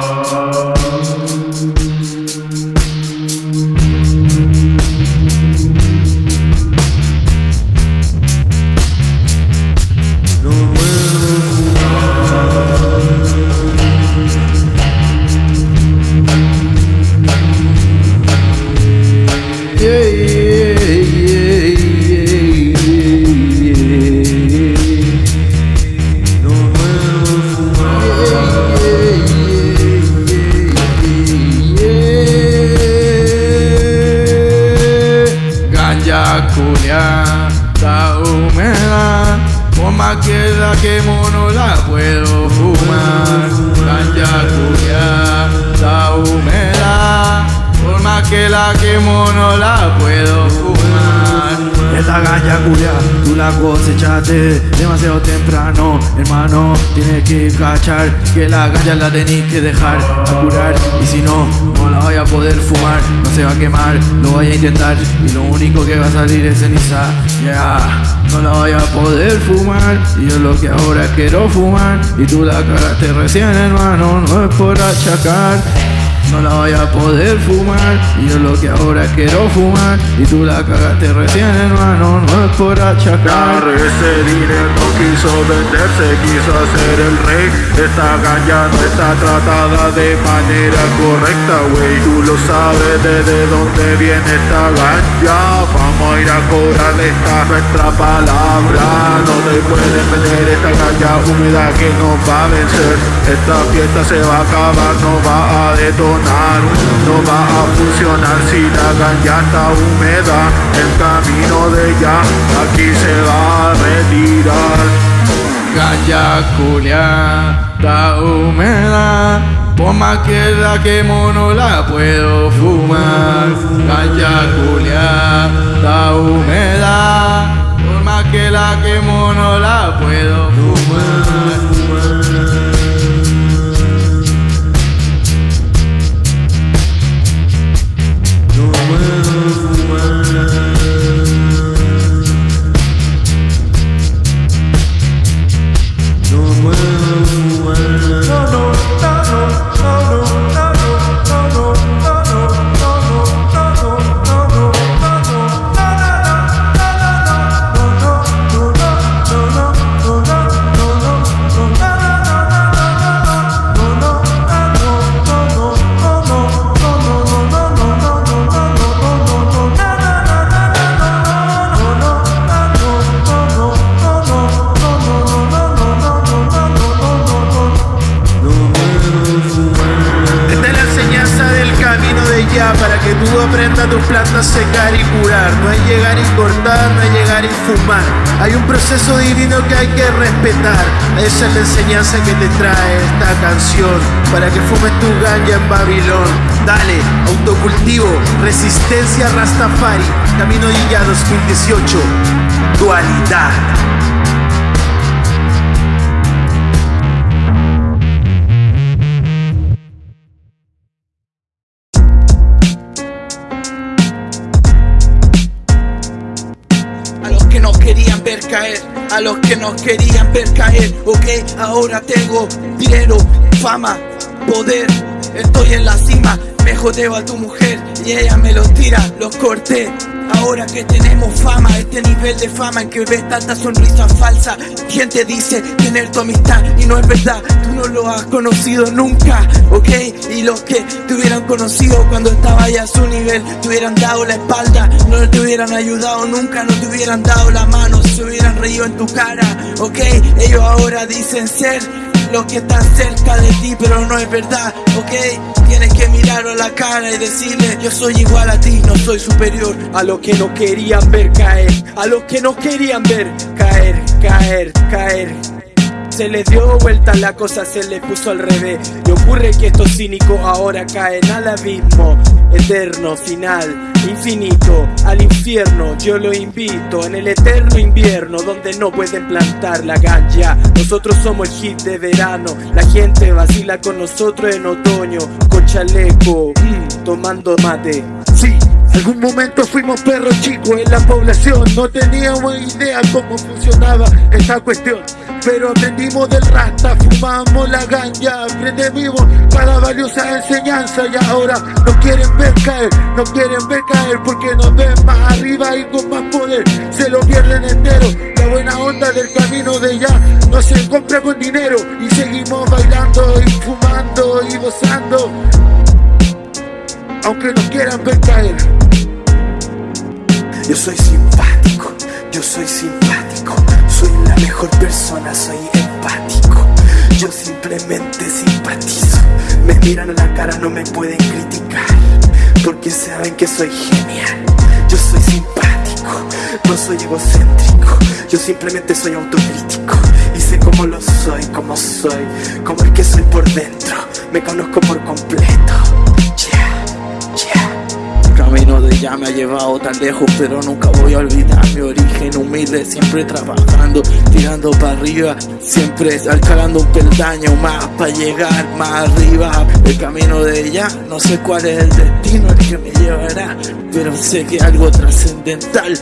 culia, que la ganja la tenés que dejar a curar Y si no, no la voy a poder fumar, no se va a quemar, lo voy a intentar. Y lo único que va a salir es ceniza, ya. No la voy a poder fumar, y yo lo que ahora quiero fumar. Y tú la cagaste recién hermano, no es por achacar no la voy a poder fumar Y yo lo que ahora quiero fumar. Y tú la cagaste recién hermano No es por achacar. Ese dinero quiso venderse, quiso hacer el rey. Esta ganja no está tratada de manera correcta, wey Tú lo sabes desde dónde viene esta ganja Vamos a ir a cobrar esta nuestra palabra. No te pueden vender esta ganja húmeda que nos va a vencer. Esta fiesta se va a acabar, no va a detonar no va a funcionar si la ganja está húmeda El camino de ella aquí se va a retirar. Ganja culia, está húmeda por más que la quemo no la puedo fumar. Ganja culia, está húmeda Por más que la quemo no la puedo fumar para que fumes tu ganja en Babilón. Dale, autocultivo, resistencia Rastafari, Camino Guilla 2018, dualidad. querían ver caer, a los que nos querían ver caer, ok, ahora tengo dinero, fama, poder, estoy en la cima, me jodeo a tu mujer y ella me los tira, los corté. Ahora que tenemos fama, este nivel de fama en que ves tanta sonrisa falsa, gente dice tener tu amistad y no es verdad, tú no lo has conocido nunca, ok, y los que te hubieran conocido cuando estaba ya a su nivel, te hubieran dado la espalda, no te hubieran ayudado nunca, no te hubieran dado la mano, se hubieran reído en tu cara, ok, ellos ahora dicen ser los que están cerca de ti, pero no es verdad, ¿ok? Tienes que mirarlo la cara y decirle, yo soy igual a ti, no soy superior. A los que no querían ver caer, a los que no querían ver caer, caer, caer. Se les dio vuelta la cosa, se les puso al revés. Y ocurre que estos cínicos ahora caen al abismo eterno, final, infinito, al infierno. Yo lo invito en el eterno invierno donde no pueden plantar la ganja. Nosotros somos el hit de verano, la gente vacila con nosotros en otoño, con chaleco, mm, tomando mate. Algún momento fuimos perros chicos en la población, no teníamos idea cómo funcionaba esta cuestión. Pero aprendimos del rasta, fumamos la ganja, aprendimos cada valiosa enseñanza. Y ahora nos quieren ver caer, nos quieren ver caer porque nos ven más arriba y con más poder, se lo pierden entero. La buena onda del camino de ya no se compra con dinero y seguimos bailando y fumando y gozando aunque nos quieran ver caer. Yo soy simpático, yo soy simpático, soy la mejor persona, soy empático. Yo simplemente simpatizo, me miran a la cara, no me pueden criticar, porque saben que soy genial. Yo soy simpático, no soy egocéntrico, yo simplemente soy autocrítico y sé cómo lo soy, cómo soy, como el que soy por dentro, me conozco por completo. Camino de ya me ha llevado tan lejos Pero nunca voy a olvidar mi origen. Humilde Siempre trabajando, tirando para arriba Siempre escalando un peldaño más para llegar más arriba. El camino de ya, no sé cuál es el destino el que me llevará Pero sé que algo trascendental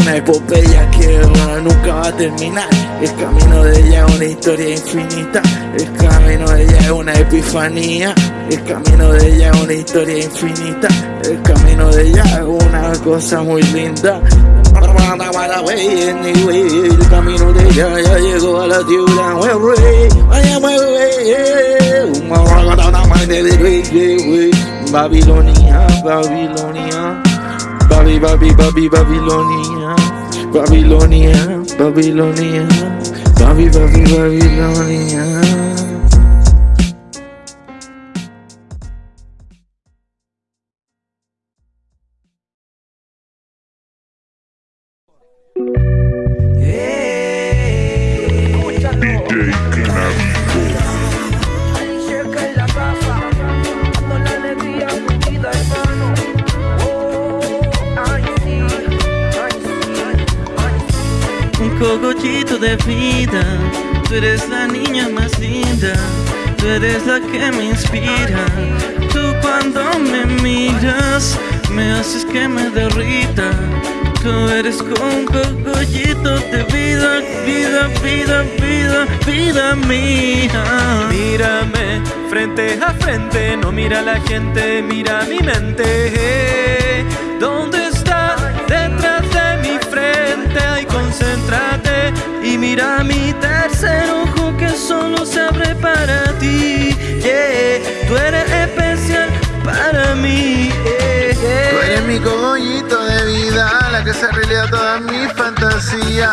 una epopeya que nunca va a terminar. El camino de ella es una historia infinita. El camino de ella es una epifanía. El camino de ella es una historia infinita. El camino de ella es una cosa muy linda. El camino de ella ya llegó a la ciudad. Babilonia, Babilonia. Babi, Babi, Babi, Babilonia, Babilonia, Babilonia, Babi, Babi, Babilonia. Cogollito de vida. Tú eres la niña más linda, tú eres la que me inspira. Tú cuando me miras, me haces que me derrita. Tú eres con un cogollito de vida, vida, vida, vida, vida mía. Mírame frente a frente, no mira a la gente, mira mi mente. ¿Dónde y mira mi tercer ojo que solo se abre para ti. Yeah, tú eres especial para mí. Tú eres mi cogollito de vida, la que se realidad toda mi fantasía,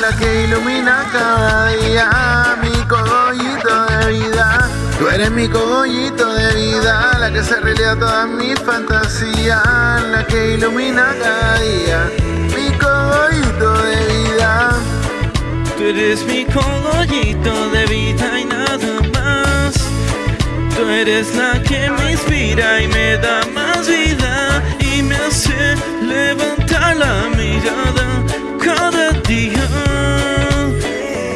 la que ilumina cada día, mi cogollito de vida. Tú eres mi cogollito de vida, la que se realidad toda mi fantasía, la que ilumina cada día, mi cogollito de vida. Tú eres mi cogollito de vida y nada más. Tú eres la que me inspira y me da más vida y me hace levantar la mirada cada día.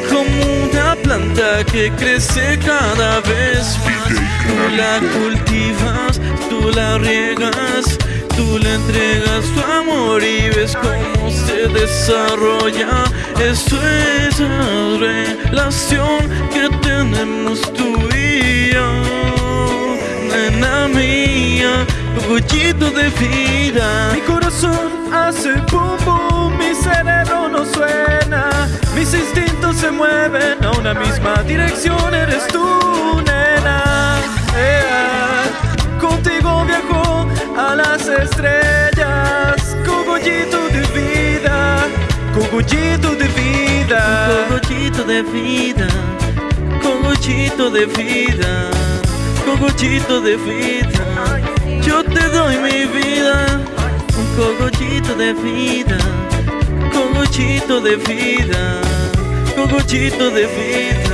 Como una planta que crece cada vez más. Tú la cultivas, tú la riegas, tú le entregas tu amor y ves cómo se desarrolla. Esto es la relación que tenemos tú y nena mía, cogollito de vida. Mi corazón hace pum pum, mi cerebro no suena, mis instintos se mueven a una misma dirección. Eres tú, nena. Contigo viajo a las estrellas, cogollito de vida, cogollito de vida, cogollito de vida, cogollito de vida, cogollito de vida. Yo te doy mi vida, un cogollito de vida, cogollito de vida, cogollito de vida.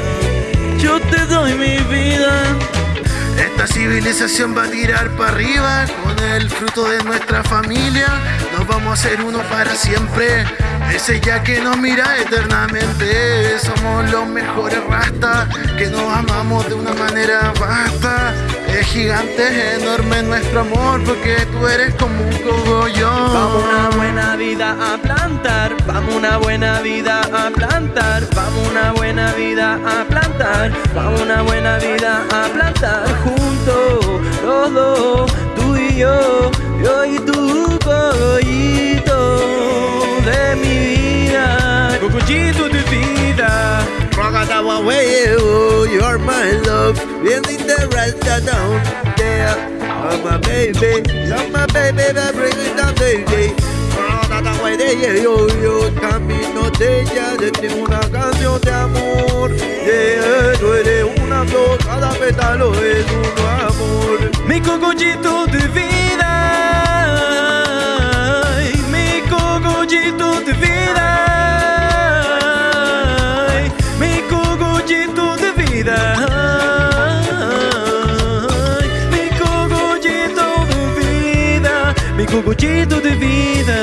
Esta civilización va a tirar para arriba con el fruto de nuestra familia. Nos vamos a hacer uno para siempre. Ese ya que nos mira eternamente. Somos los mejores rastas que nos amamos de una manera vasta. Es gigante, enorme nuestro amor, porque tú eres como un cogollón. Vamos una buena vida a plantar, vamos una buena vida a plantar, vamos una buena vida a plantar, vamos una buena vida a plantar juntos, los dos, tú y yo, yo y tú, cogollito de mi vida, cogollito de vida. Ragadawa way, oh, you're my love. Building the rest down. Yeah, oh my baby, you're my baby, that bring it down, baby. Ragadawa de yeah, yo, yo, camino de ella, de ti una canción de amor. Yeah, tú eres una flor, cada pétalo es un amor. Mi cogollito de vida, cogollito de vida.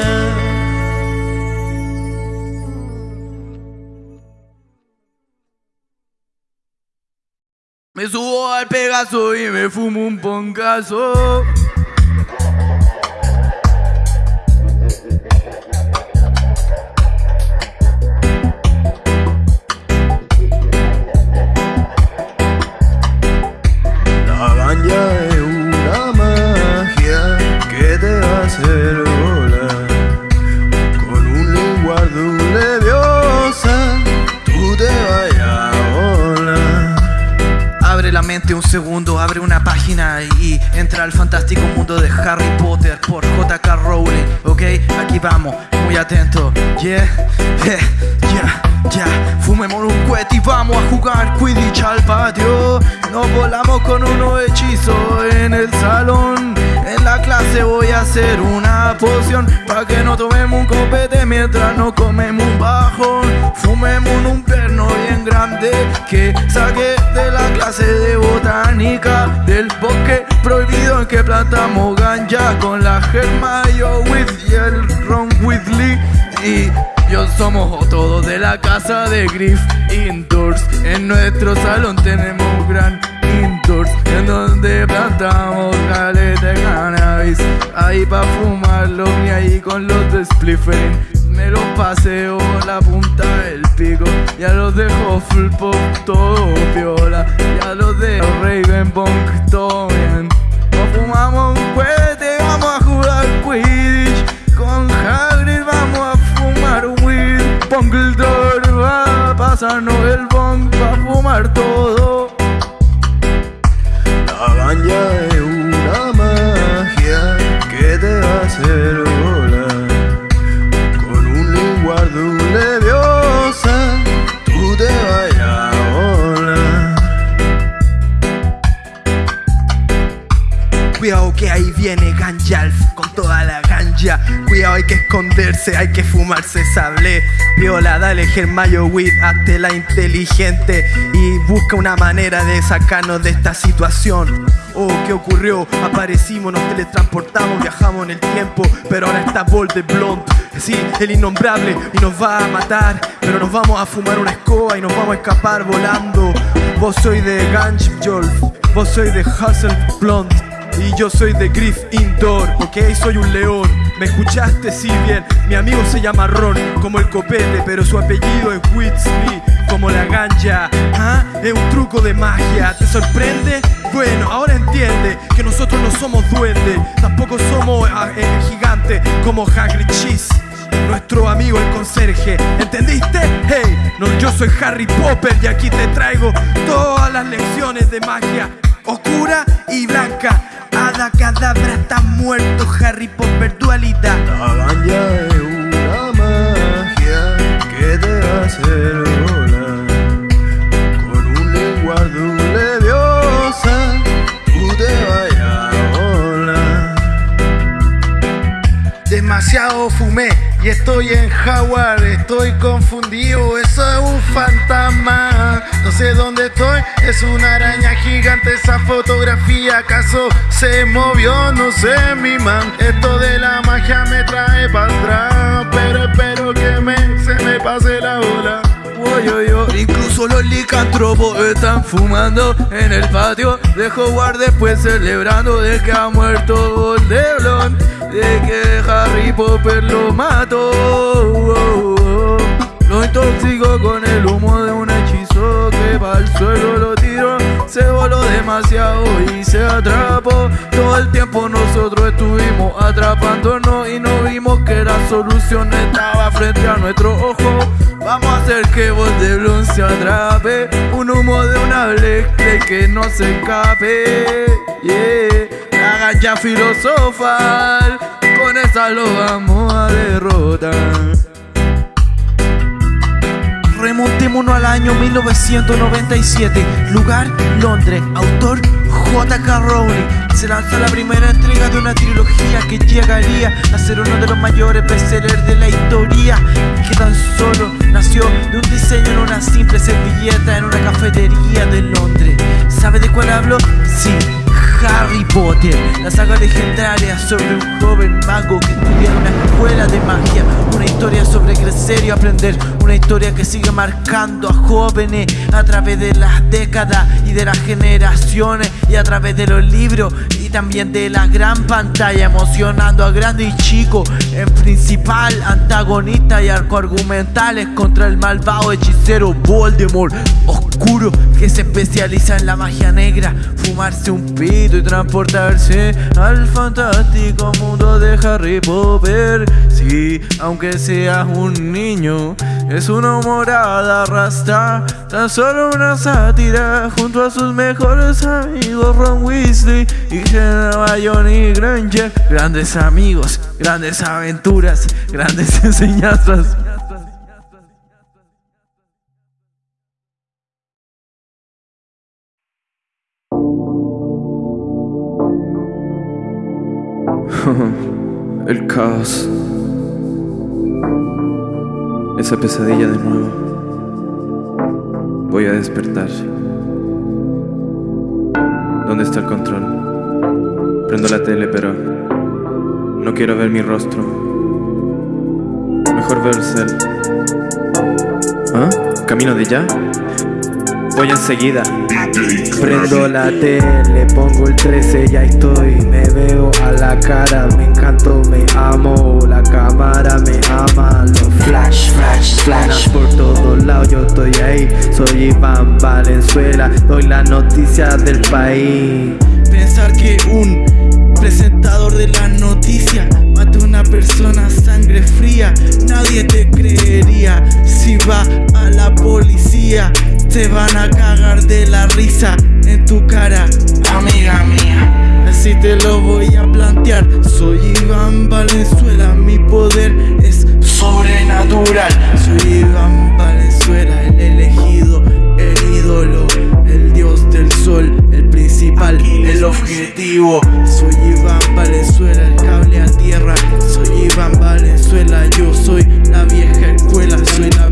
Me subo al Pegaso y me fumo un poncazo. Fantástico mundo de Harry Potter por J.K. Rowling, ¿ok? Aquí vamos, muy atento, yeah, yeah, yeah, yeah. Fumemos un cohete y vamos a jugar Quidditch al patio. Nos volamos con unos hechizos en el salón. En la clase voy a hacer una poción para que no tomemos un copete mientras no comemos un bajón. Fumemos un perno bien grande que saqué de la clase de botánica del bosque prohibido que plantamos ganja con la Hermione y el Ron Weasley y yo somos todos de la casa de Griff Indoors. En nuestro salón tenemos gran indoors en donde plantamos caleta Ahí pa' fumarlo y ahí con los de Spliffing. Me los paseo la punta del pico. Ya los de Hufflepuff todo piola. Ya los de Ravenbonk todo bien. Nos fumamos un cohete, vamos a jugar Quidditch. Con Hagrid vamos a fumar weed. Dumbledore va a el bong va a fumar todo. La ganja Cuidado que ahí viene Ganjalf con toda la ganja. Cuidado, hay que esconderse, hay que fumarse sable. Viola, dale Germayo Weed, hazte la inteligente y busca una manera de sacarnos de esta situación. Oh, ¿qué ocurrió? Aparecimos, nos teletransportamos, viajamos en el tiempo, pero ahora está Bolt Blonde. Sí, el innombrable y nos va a matar, pero nos vamos a fumar una escoba y nos vamos a escapar volando. Vos soy de Ganjolf, vos soy de Hustle Blonde. Y yo soy de Griff Indoor, ok, soy un león. ¿Me escuchaste? Sí, bien. Mi amigo se llama Ron, como el copete, pero su apellido es Whitsley, como la ganja. ¿Ah? Es un truco de magia, ¿te sorprende? Bueno, ahora entiende que nosotros no somos duendes, tampoco somos ah, eh, gigantes como Hagrid Cheese. Nuestro amigo el conserje, ¿entendiste? Hey, yo soy Harry Potter y aquí te traigo todas las lecciones de magia oscura y blanca. Hada cadabra está muerto, Harry Potter dualidad. La ganja es una magia que te va a hacer volar. Con un lenguaje leviosa, tú te vayas a volar. Demasiado fumé y estoy en Jaguar, estoy confundido, eso es un fantasma. No sé dónde estoy, es una araña gigante. Esa fotografía acaso se movió, no sé, mi man. Esto de la magia me trae para atrás, pero espero que me, se me pase la ola. yo, yo, yo. Incluso los licantropos están fumando en el patio de Hogwarts después celebrando de que ha muerto Voldemort, de que Harry Potter lo mató. Lo intoxicó con el humo de un hechizo que va al suelo lo se voló demasiado y se atrapó. Todo el tiempo nosotros estuvimos atrapándonos y no vimos que la solución estaba frente a nuestro ojo. Vamos a hacer que Voldemort se atrape, un humo de una Black que no se escape. Yeah, la ganja filosofal, con esa lo vamos a derrotar. Al año 1997, lugar Londres, autor J.K. Rowling. Se lanza la primera entrega de una trilogía que llegaría a ser uno de los mayores bestsellers de la historia, que tan solo nació de un diseño en una simple servilleta en una cafetería de Londres. ¿Sabe de cuál hablo? Sí. Harry Potter, la saga legendaria sobre un joven mago que estudia en una escuela de magia, una historia sobre crecer y aprender, una historia que sigue marcando a jóvenes a través de las décadas y de las generaciones y a través de los libros y también de la gran pantalla, emocionando a grande y chico, en principal antagonista y arco argumentales contra el malvado hechicero Voldemort, oscuro que se especializa en la magia negra, fumarse un pito y transportarse al fantástico mundo de Harry Potter. Sí, aunque seas un niño, es una morada rasta, tan solo una sátira junto a sus mejores amigos Ron Weasley y Johnny Granger. Grandes amigos, grandes aventuras, grandes enseñanzas. El caos. Esa pesadilla de nuevo. Voy a despertar. ¿Dónde está el control? Prendo la tele, pero no quiero ver mi rostro. Mejor ver el. ¿Ah? ¿Camino de ya? Voy enseguida. Prendo la tele, pongo el 13, ya estoy. Me veo a la cara, me encanto, me amo. La cámara me ama. Los flash, flash, flash por todos lados. Yo estoy ahí. Soy Iván Valenzuela, doy la noticia del país. Pensar que un presentador de la noticia mata a una persona a sangre fría, nadie te creería. Si va a la policía, te van a cagar de la risa en tu cara, amiga mía. Así te lo voy a plantear. Soy Iván Valenzuela, mi poder es sobrenatural. Soy Iván Valenzuela, el elegido, el ídolo, el dios del sol, el principal, el objetivo. Soy Iván Valenzuela, el cable a tierra. Soy Iván Valenzuela, yo soy la vieja escuela, soy la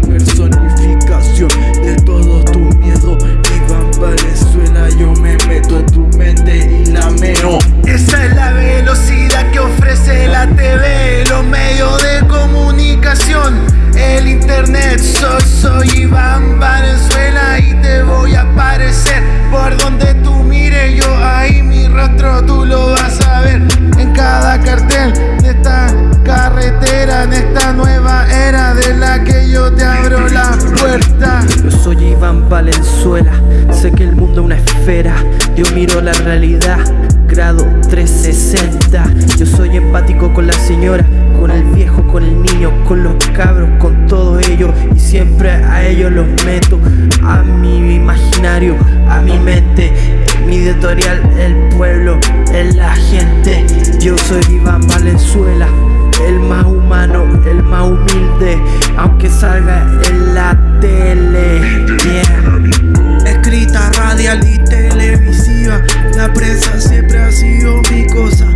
Soy, soy Iván Valenzuela y te voy a aparecer por donde tú mires. Yo ahí mi rostro tú lo vas a ver en cada cartel de esta carretera, en esta nueva era de la que yo te abro la puerta. Yo soy Iván Valenzuela, sé que el mundo es una esfera, yo miro la realidad, grado 360. Yo soy empático con la señora, con el viejo, con el niño, con los cabros, con todo ello y siempre a ellos los meto a mi imaginario, a mi mente. Mi editorial, el pueblo, es la gente. Yo soy Iván Valenzuela, el más humano, el más humilde, aunque salga en la tele. Yeah. Escrita, radial y televisiva, la prensa siempre ha sido mi cosa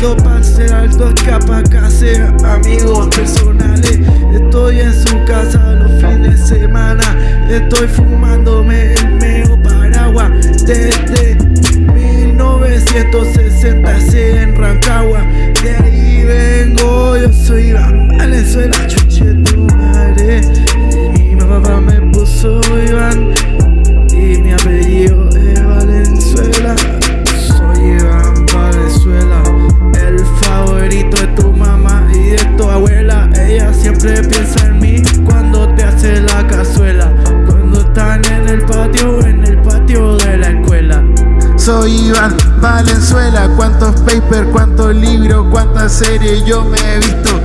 Fernando Panzer, Alto Capacase, amigos personales. Estoy en su casa los fines de semana. Estoy fumándome el meo paraguas desde 1966 en Rancagua. De ahí vengo Valenzuela, chuche tu madre. Soy Iván Valenzuela, cuántos papers, cuántos libros, cuántas series yo me he visto.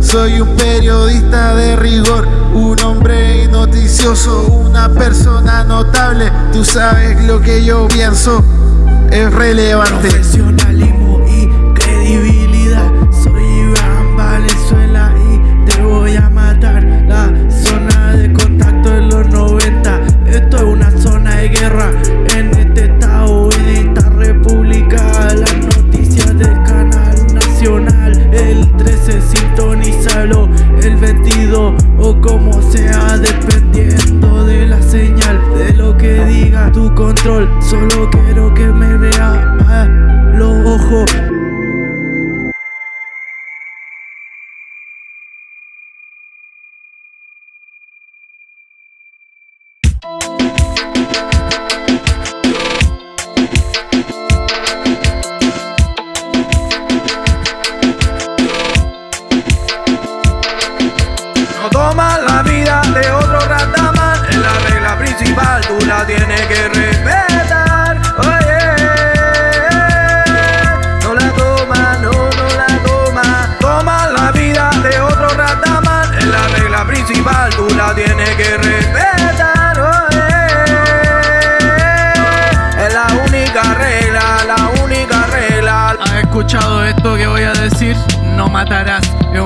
Soy un periodista de rigor, un hombre noticioso, una persona notable. Tú sabes lo que yo pienso, es relevante. Profesionalismo y credibilidad. Soy Iván Valenzuela y te voy a matar. La zona de contacto de los 90. Esto es una zona de guerra sea, dependiendo de la señal, de lo que diga tu control. Solo quiero que me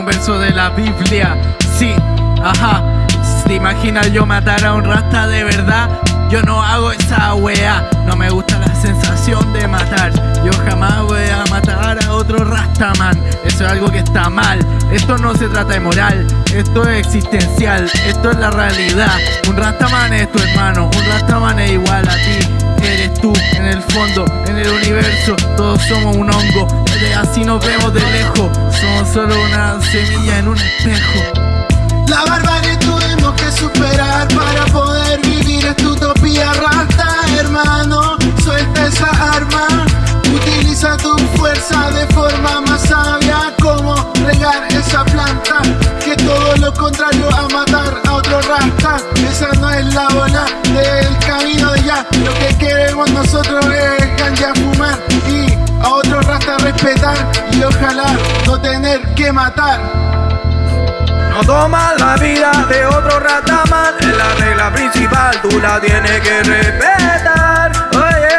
un verso de la Biblia. Sí, ajá. ¿Te imaginas yo matar a un rasta de verdad? Yo no hago esa wea, no me gusta la sensación de matar. Yo jamás voy a matar a otro rastaman. Eso es algo que está mal. Esto no se trata de moral, esto es existencial, esto es la realidad. Un rastaman es tu hermano, un rastaman es igual a ti eres tú en el fondo, en el universo, todos somos un hongo, de así nos vemos de lejos, somos solo una semilla en un espejo. La barbarie tuvimos que superar para poder vivir esta utopía rata, hermano. Suelta esa arma, utiliza tu fuerza de forma más sabia. Como regar esa planta, que todo lo contrario a matar a otro rasta. Esa no es la bola Lo que queremos nosotros es ganja fumar y a otro rasta respetar y ojalá no tener que matar. No tomas la vida de otro rataman Es la regla principal, tú la tienes que respetar. Oye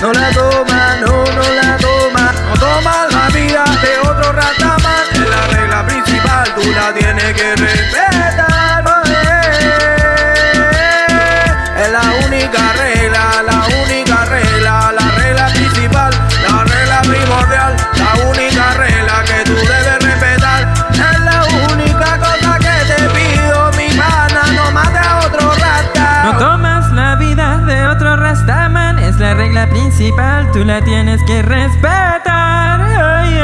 No la toma, no, no la toma. No tomas la vida de otro rataman Es la regla principal, tú la tienes que respetar principal, tú la tienes que respetar. Ay.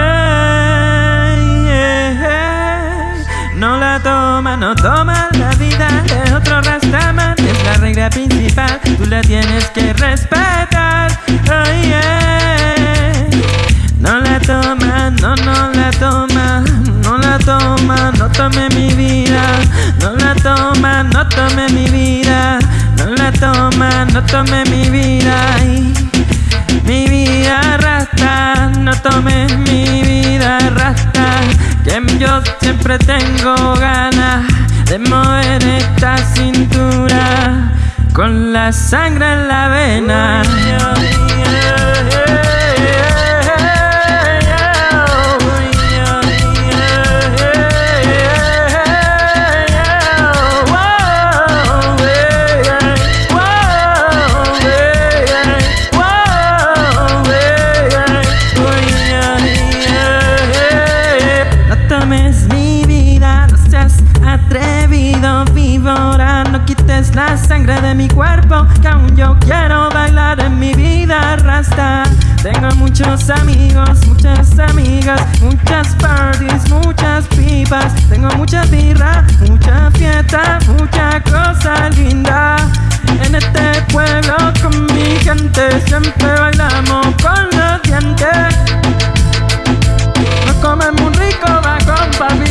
No la toma, no toma la vida de otro Rastaman, es la regla principal, tú la tienes que respetar. Ay. No la toma, no, no la toma, no la toma, no tome mi vida, no la toma, no tome mi vida, no la toma, no tome mi vida, mi vida rasta, no tome mi vida rasta, que yo siempre tengo ganas de mover esta cintura con la sangre en la vena. La sangre de mi cuerpo que aún yo quiero bailar en mi vida rasta. Tengo muchos amigos, muchas amigas, muchas parties, muchas pipas. Tengo mucha birra, mucha fiesta, mucha cosa linda. En este pueblo con mi gente siempre bailamos con los dientes. Nos comemos rico con papi.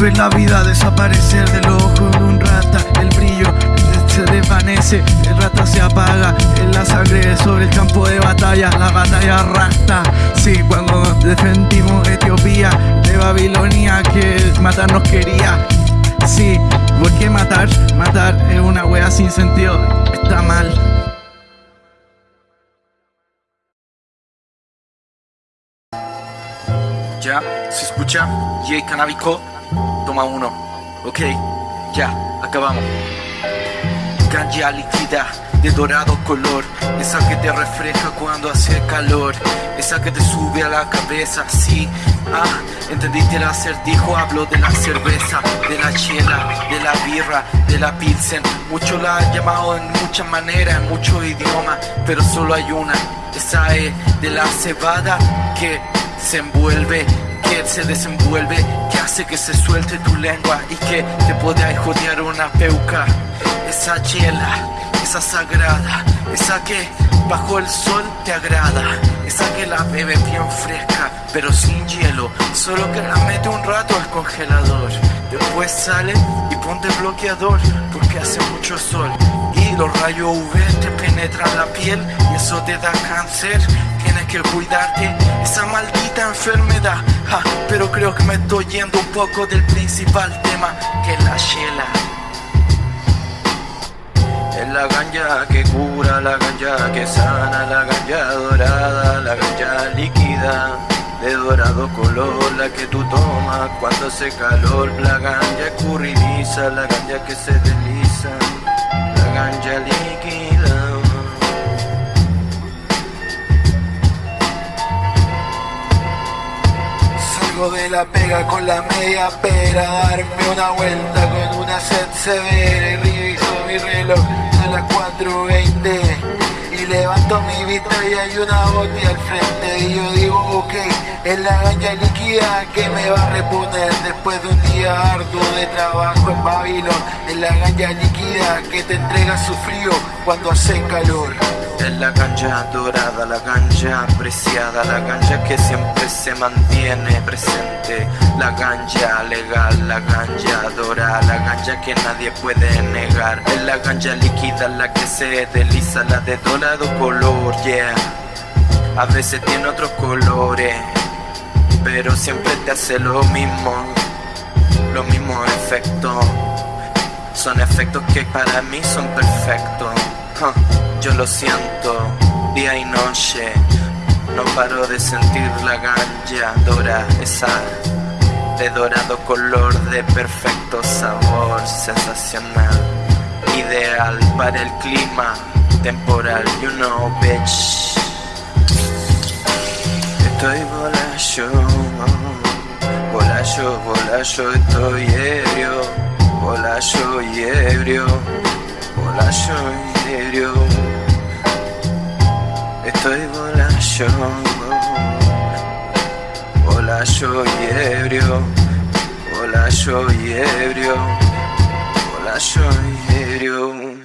Ver la vida desaparecer del ojo de un rata, el brillo se desvanece, el rata se apaga, en la sangre sobre el campo de batalla, la batalla rasta. Sí, cuando defendimos Etiopía de Babilonia que matarnos quería. Sí, ¿por qué matar? Matar es una wea sin sentido, está mal. Ya, se escucha. Yay canábico. Toma uno. Ok, ya, acabamos. Ganja líquida de dorado color. Esa que te refleja cuando hace calor. Esa que te sube a la cabeza, sí. Ah, entendiste el acertijo. Hablo de la cerveza, de la chela, de la birra, de la pilsen. Muchos la han llamado en muchas maneras, en muchos idiomas. Pero solo hay una. Esa es de la cebada que se envuelve, que se desenvuelve, que hace que se suelte tu lengua y que te puede jodear una peuca. Esa chela, esa sagrada, esa que bajo el sol te agrada, esa que la bebe bien fresca, pero sin hielo, solo que la mete un rato al congelador. Después sale y ponte bloqueador, porque hace mucho sol. Los rayos UV te penetran la piel y eso te da cáncer. Tienes que cuidarte esa maldita enfermedad. Ja, pero creo que me estoy yendo un poco del principal tema, que es la chela. Es la ganja que cura, la ganja que sana, la ganja dorada, la ganja líquida. De dorado color, la que tú tomas cuando hace calor. La ganja escurridiza, la ganja que se desliza, líquida. Salgo de la pega con la media pera, darme una vuelta con una sed severa y reviso mi reloj a las 4.20 levanto mi vista y hay una botella al frente y yo digo ok, es la ganja líquida que me va a reponer después de un día arduo de trabajo en Babilón, es la ganja líquida que te entrega su frío cuando hace calor. Es la ganja dorada, la ganja apreciada, la ganja que siempre se mantiene presente. La ganja legal, la ganja dorada, la ganja que nadie puede negar. Es la ganja líquida, la que se desliza, la de dorado color, yeah. A veces tiene otros colores, pero siempre te hace lo mismo, los mismos efectos. Son efectos que para mí son perfectos. Yo lo siento día y noche. No paro de sentir la ganja dora, esa de dorado color de perfecto sabor, sensacional, ideal para el clima temporal, you know, bitch. Estoy volayo, volayo, volayo, estoy ebrio, volayo y ebrio, volayo y ebrio. Estoy volayo, volayo y ebrio, volayo y ebrio, volayo y ebrio.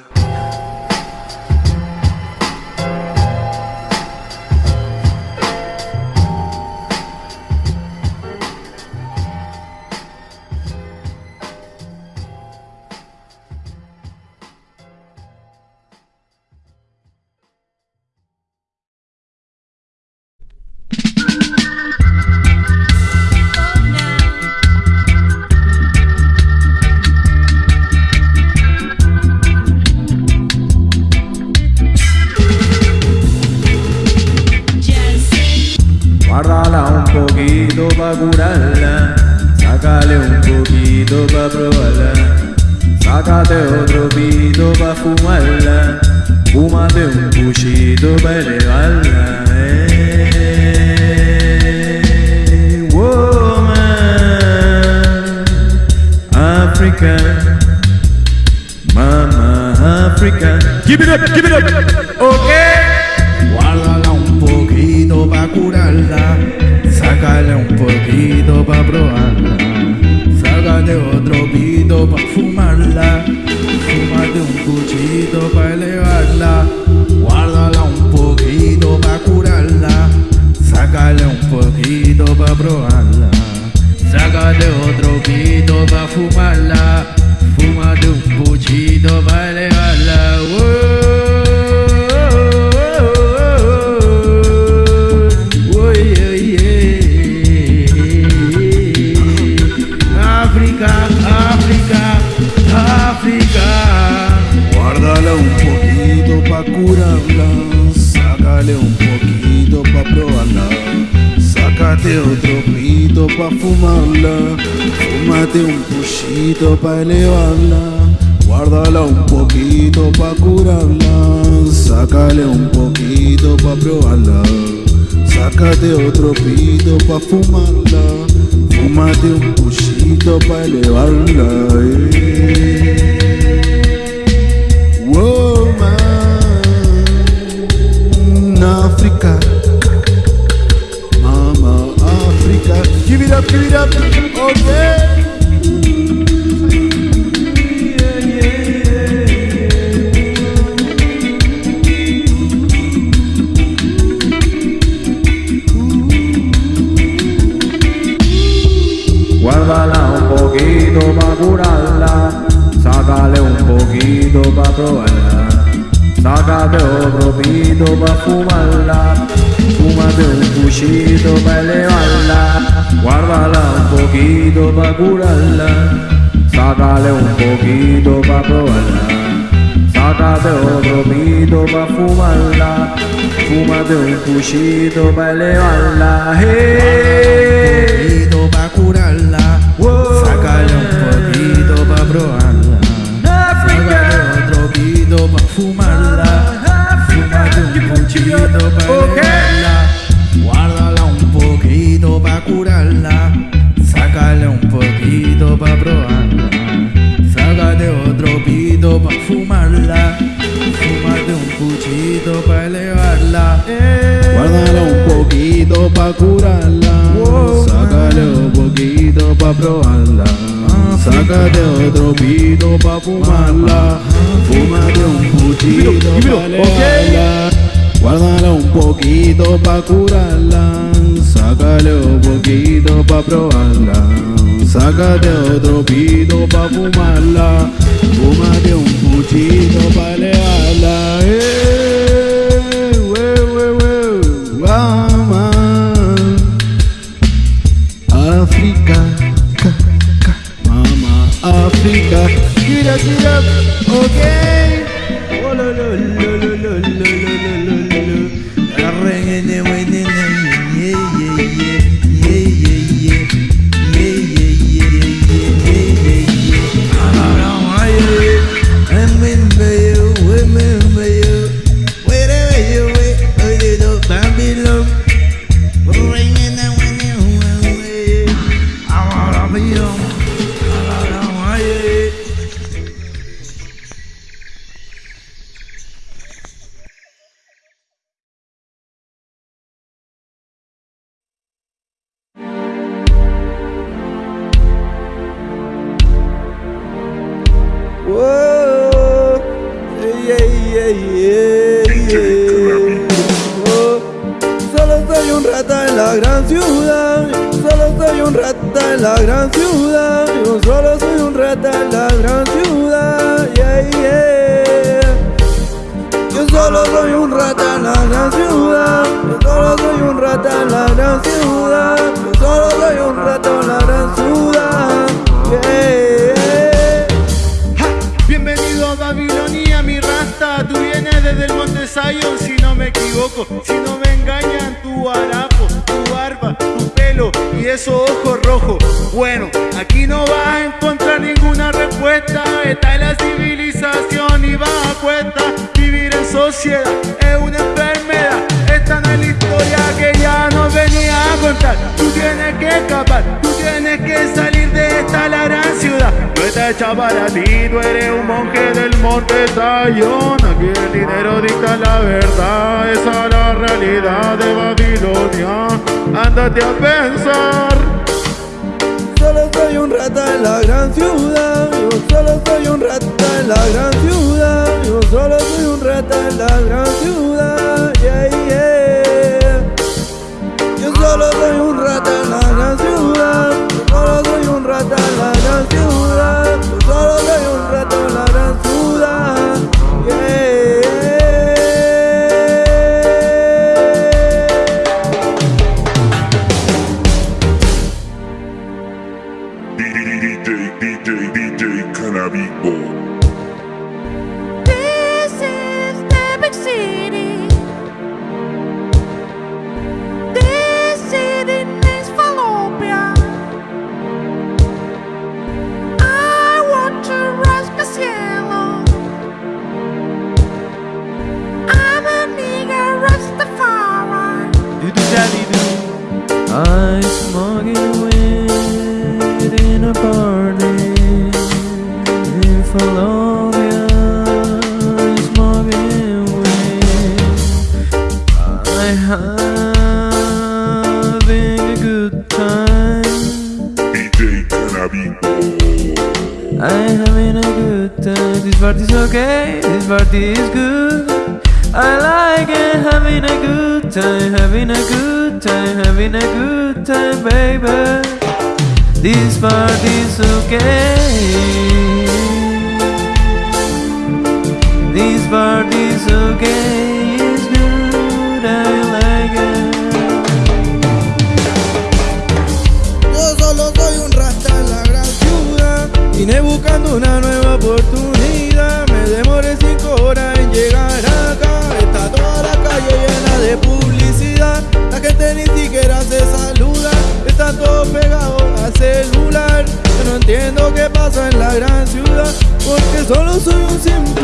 Africa. Keep it up, keep it up. Okay. Guárdala un poquito pa' curarla. Sácale un poquito pa' probarla. Sácate otro pito pa' fumarla. Fúmate un cuchito pa' elevarla. Guárdala un poquito pa' curarla. Sácale un poquito pa' probarla. Sácate otro pito pa' fumarla. Sácate otro pito pa' fumarla, fúmate un puchito pa' elevarla, guárdala un poquito pa' curarla, sácale un poquito pa' probarla, sácate otro pito pa' fumarla, fúmate un puchito pa' elevarla. eh. de un cuchito para elevarla. Hey. Un poquito para curarla. Wow. Sácale un poquito para probarla. Sácale otro poquito para fumarla. Fumate un cuchito okay. elevarla. Guárdala un poquito curarla. Sácale otro pito para fumarla. Fumate un cuchito para pa' curarla, sácale un poquito pa' probarla, sácate otro pito pa' fumarla, fúmate un puchito pa' elevarla. Guárdala un poquito pa' curarla, sácale un poquito pa' probarla, sácate otro pito pa' fumarla, fúmate un puchito pa' elevarla. meta en la civilización y va a cuesta Vivir en sociedad. Es una enfermedad Esta no es la historia que ya nos venía a contar. Tú tienes que escapar, tú tienes que salir de esta la gran ciudad. No está hecha para ti, tú eres un monje del monte Sayón. Aquí el dinero dicta la verdad Esa es la realidad de Babilonia. Ándate a pensar soy un rata en la gran ciudad, yo solo soy un rata en la gran ciudad, yo solo soy un rata en la gran ciudad, yeah, yeah. Yo solo soy un rata en la gran ciudad, yo solo soy un rata en la gran ciudad, yo solo soy un rata en la gran ciudad. sabiendo qué pasa en la gran ciudad Porque solo soy un simple